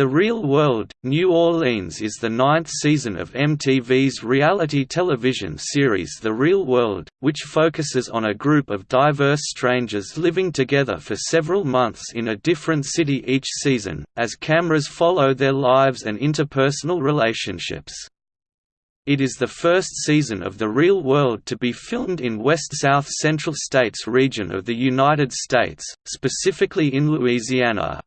The Real World, New Orleans is the ninth season of MTV's reality television series The Real World, which focuses on a group of diverse strangers living together for several months in a different city each season, as cameras follow their lives and interpersonal relationships. It is the first season of The Real World to be filmed in West-South Central States region of the United States, specifically in Louisiana.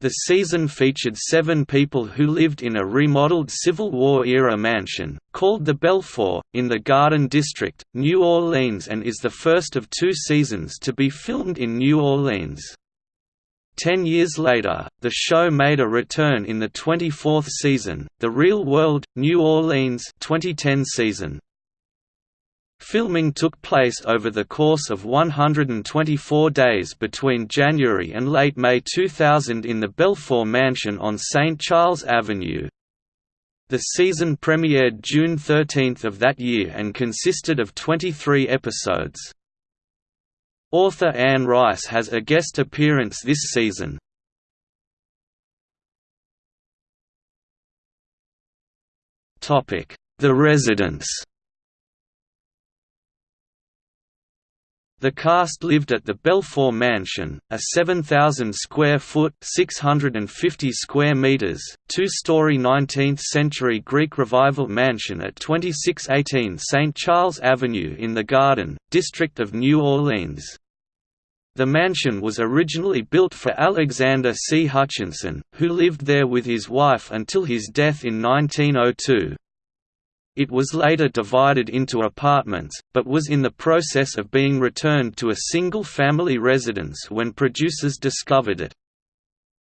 The season featured seven people who lived in a remodeled Civil War-era mansion, called the Belfort, in the Garden District, New Orleans and is the first of two seasons to be filmed in New Orleans. Ten years later, the show made a return in the 24th season, The Real World, New Orleans 2010 season. Filming took place over the course of 124 days between January and late May 2000 in the Belfort Mansion on St. Charles Avenue. The season premiered June 13 of that year and consisted of 23 episodes. Author Anne Rice has a guest appearance this season. The Residence The cast lived at the Belfort Mansion, a 7,000 square foot (650 square meters), two-story 19th-century Greek Revival mansion at 2618 St. Charles Avenue in the Garden, District of New Orleans. The mansion was originally built for Alexander C. Hutchinson, who lived there with his wife until his death in 1902. It was later divided into apartments, but was in the process of being returned to a single-family residence when producers discovered it.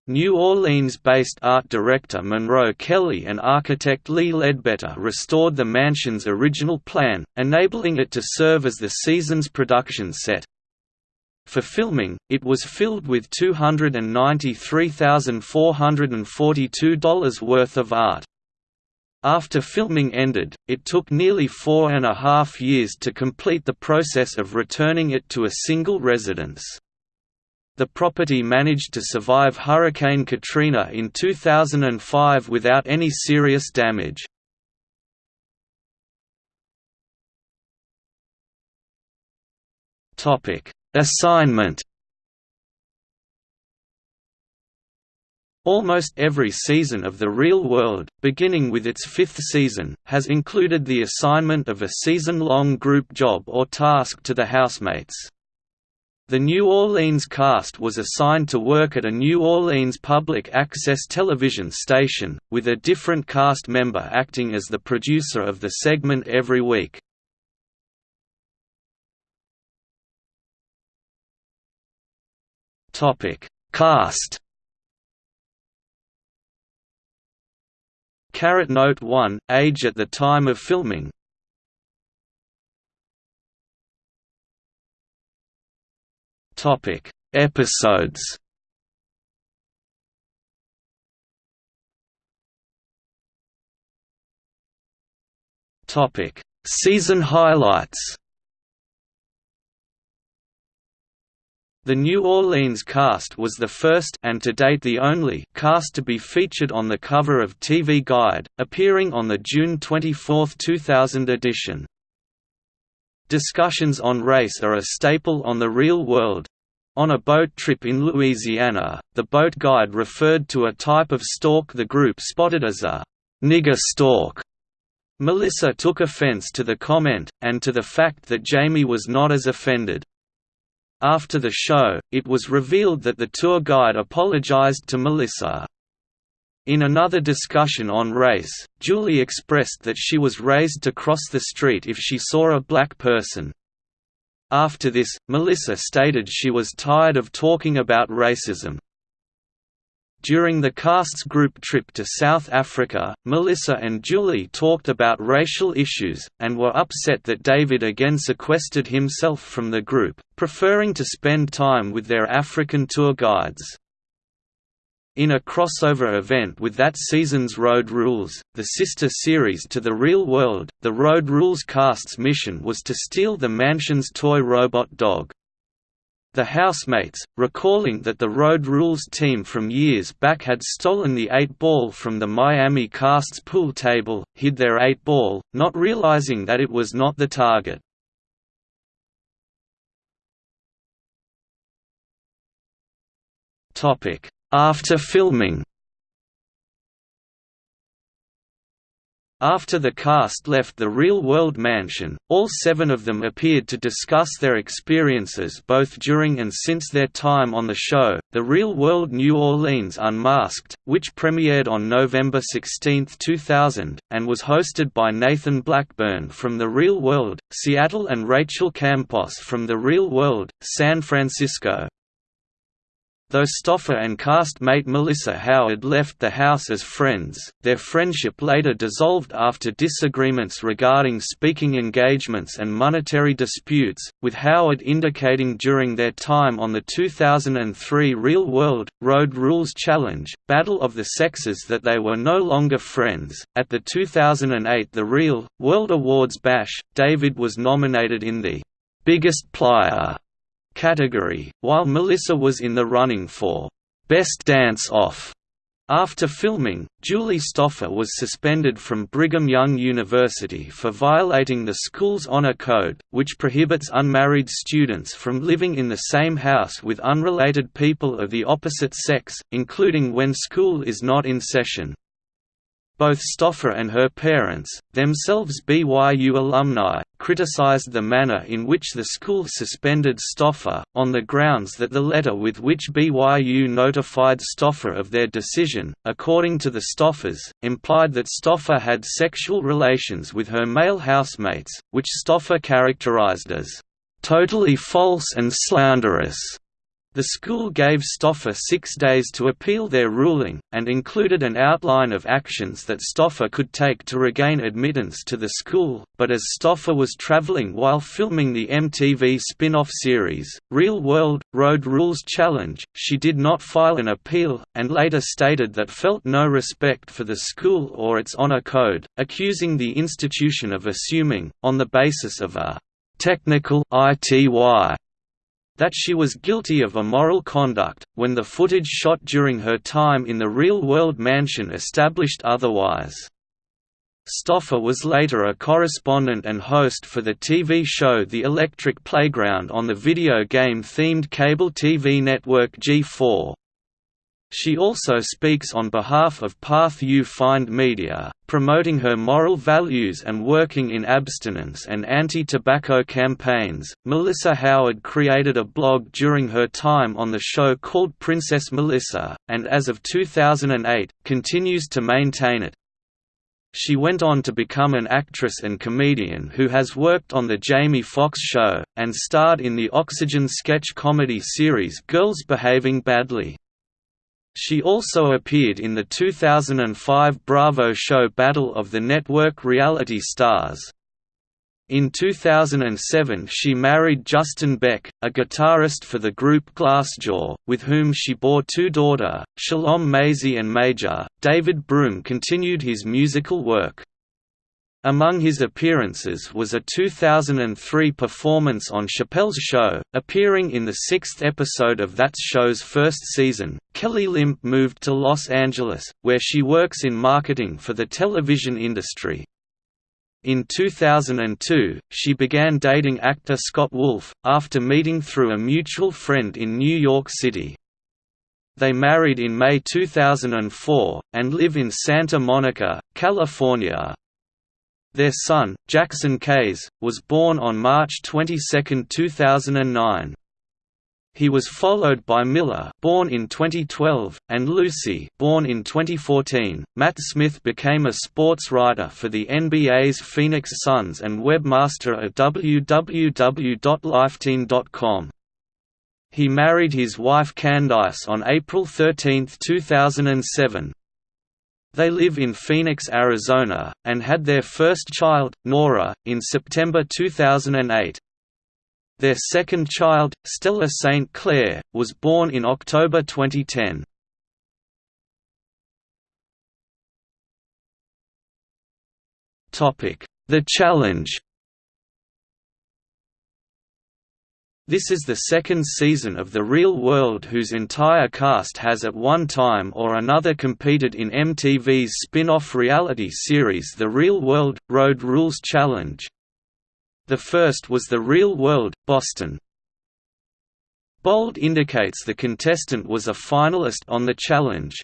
New Orleans-based art director Monroe Kelly and architect Lee Ledbetter restored the mansion's original plan, enabling it to serve as the season's production set. For filming, it was filled with $293,442 worth of art. After filming ended, it took nearly four and a half years to complete the process of returning it to a single residence. The property managed to survive Hurricane Katrina in 2005 without any serious damage. Assignment Almost every season of The Real World, beginning with its fifth season, has included the assignment of a season-long group job or task to the housemates. The New Orleans cast was assigned to work at a New Orleans public access television station, with a different cast member acting as the producer of the segment every week. Cast Carrot Note 1, age at the time of filming. Episodes. Topic Season highlights The New Orleans cast was the first and to date the only cast to be featured on the cover of TV Guide, appearing on the June 24, 2000 edition. Discussions on race are a staple on The Real World. On a boat trip in Louisiana, the boat guide referred to a type of stork the group spotted as a nigger stork. Melissa took offense to the comment, and to the fact that Jamie was not as offended. After the show, it was revealed that the tour guide apologized to Melissa. In another discussion on race, Julie expressed that she was raised to cross the street if she saw a black person. After this, Melissa stated she was tired of talking about racism. During the cast's group trip to South Africa, Melissa and Julie talked about racial issues, and were upset that David again sequestered himself from the group, preferring to spend time with their African tour guides. In a crossover event with that season's Road Rules, the sister series to The Real World, the Road Rules cast's mission was to steal the mansion's toy robot dog. The housemates, recalling that the Road Rules team from years back had stolen the 8-ball from the Miami cast's pool table, hid their 8-ball, not realizing that it was not the target. After filming After the cast left the real-world mansion, all seven of them appeared to discuss their experiences both during and since their time on the show. The Real World New Orleans Unmasked, which premiered on November 16, 2000, and was hosted by Nathan Blackburn from The Real World, Seattle and Rachel Campos from The Real World, San Francisco, Though Stoffer and cast-mate Melissa Howard left the house as friends, their friendship later dissolved after disagreements regarding speaking engagements and monetary disputes, with Howard indicating during their time on the 2003 Real World, Road Rules Challenge, Battle of the Sexes that they were no longer friends. At the 2008 The Real, World Awards Bash, David was nominated in the Biggest Player category, while Melissa was in the running for Best Dance Off. After filming, Julie Stoffer was suspended from Brigham Young University for violating the school's honor code, which prohibits unmarried students from living in the same house with unrelated people of the opposite sex, including when school is not in session. Both Stoffer and her parents, themselves BYU alumni, criticized the manner in which the school suspended Stoffer, on the grounds that the letter with which BYU notified Stoffer of their decision, according to the Stoffers, implied that Stoffer had sexual relations with her male housemates, which Stoffer characterized as, "...totally false and slanderous." The school gave Stoffer six days to appeal their ruling, and included an outline of actions that Stoffer could take to regain admittance to the school, but as Stoffer was traveling while filming the MTV spin-off series, Real World, Road Rules Challenge, she did not file an appeal, and later stated that felt no respect for the school or its honor code, accusing the institution of assuming, on the basis of a technical ITY that she was guilty of immoral conduct, when the footage shot during her time in the real-world mansion established otherwise. Stoffer was later a correspondent and host for the TV show The Electric Playground on the video game-themed cable TV network G4. She also speaks on behalf of Path You Find Media, promoting her moral values and working in abstinence and anti-tobacco campaigns. Melissa Howard created a blog during her time on the show called Princess Melissa, and as of 2008, continues to maintain it. She went on to become an actress and comedian who has worked on The Jamie Foxx Show, and starred in the Oxygen sketch comedy series Girls Behaving Badly. She also appeared in the 2005 Bravo show Battle of the Network Reality Stars. In 2007 she married Justin Beck, a guitarist for the group Glassjaw, with whom she bore two daughter, Shalom Maisie and Major. David Broom continued his musical work. Among his appearances was a 2003 performance on Chappelle's Show, appearing in the sixth episode of that show's first season. Kelley Limp moved to Los Angeles, where she works in marketing for the television industry. In 2002, she began dating actor Scott Wolf, after meeting through a mutual friend in New York City. They married in May 2004, and live in Santa Monica, California. Their son, Jackson Kays, was born on March 22, 2009. He was followed by Miller, born in 2012, and Lucy, born in 2014. Matt Smith became a sports writer for the NBA's Phoenix Suns and webmaster at www.lifeteen.com. He married his wife Candice on April 13, 2007. They live in Phoenix, Arizona, and had their first child, Nora, in September 2008. Their second child, Stella St. Clair, was born in October 2010. The Challenge This is the second season of The Real World whose entire cast has at one time or another competed in MTV's spin-off reality series The Real World – Road Rules Challenge. The first was The Real World – Boston. Bold indicates the contestant was a finalist on the challenge,